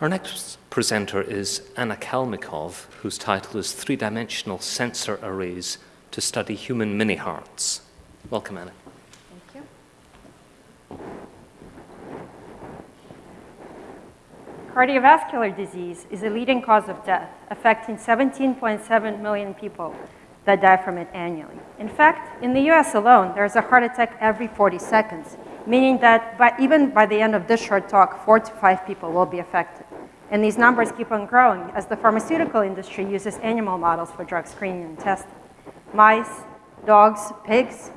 Our next presenter is Anna Kalmykov, whose title is Three-Dimensional Sensor Arrays to Study Human Mini-Hearts. Welcome, Anna. Thank you. Cardiovascular disease is a leading cause of death, affecting 17.7 million people that die from it annually. In fact, in the US alone, there's a heart attack every 40 seconds, meaning that by, even by the end of this short talk, four to five people will be affected. And these numbers keep on growing as the pharmaceutical industry uses animal models for drug screening and testing. Mice, dogs, pigs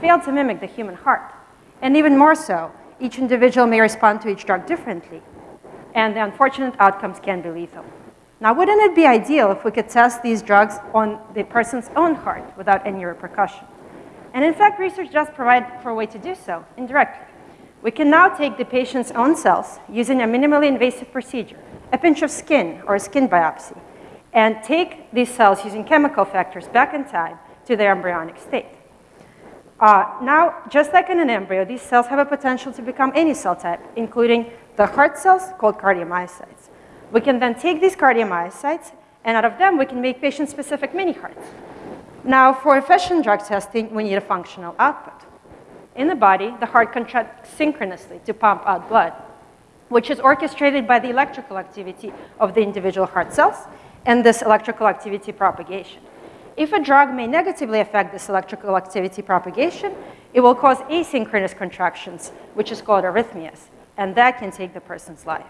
fail to mimic the human heart. And even more so, each individual may respond to each drug differently. And the unfortunate outcomes can be lethal. Now, wouldn't it be ideal if we could test these drugs on the person's own heart without any repercussion? And in fact, research does provide for a way to do so indirectly. We can now take the patient's own cells using a minimally invasive procedure, a pinch of skin or a skin biopsy, and take these cells using chemical factors back in time to their embryonic state. Uh, now, just like in an embryo, these cells have a potential to become any cell type, including the heart cells called cardiomyocytes. We can then take these cardiomyocytes, and out of them, we can make patient-specific mini-hearts. Now, for efficient drug testing, we need a functional output. In the body, the heart contracts synchronously to pump out blood, which is orchestrated by the electrical activity of the individual heart cells and this electrical activity propagation. If a drug may negatively affect this electrical activity propagation, it will cause asynchronous contractions, which is called arrhythmias, and that can take the person's life.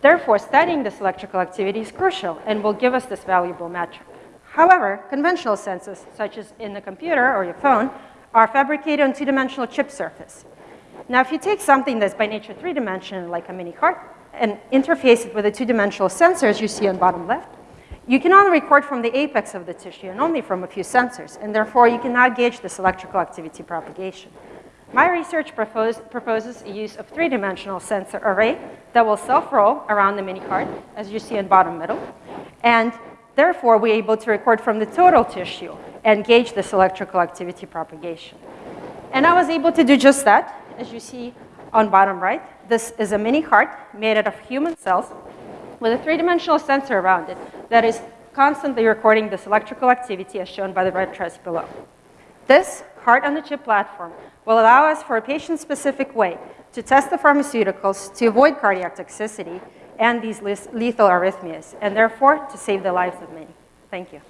Therefore, studying this electrical activity is crucial and will give us this valuable metric. However, conventional sensors, such as in the computer or your phone, are fabricated on two-dimensional chip surface. Now, if you take something that's by nature three-dimensional, like a mini heart, and interface it with the two-dimensional sensors you see on bottom left, you can only record from the apex of the tissue and only from a few sensors, and therefore you cannot gauge this electrical activity propagation. My research propose, proposes a use of three-dimensional sensor array that will self-roll around the mini heart, as you see in bottom middle, and therefore we're able to record from the total tissue and gauge this electrical activity propagation. And I was able to do just that, as you see on bottom right. This is a mini heart made out of human cells with a three-dimensional sensor around it that is constantly recording this electrical activity as shown by the red trace below. This heart-on-the-chip platform will allow us for a patient-specific way to test the pharmaceuticals to avoid cardiac toxicity and these lethal arrhythmias, and therefore to save the lives of many. Thank you.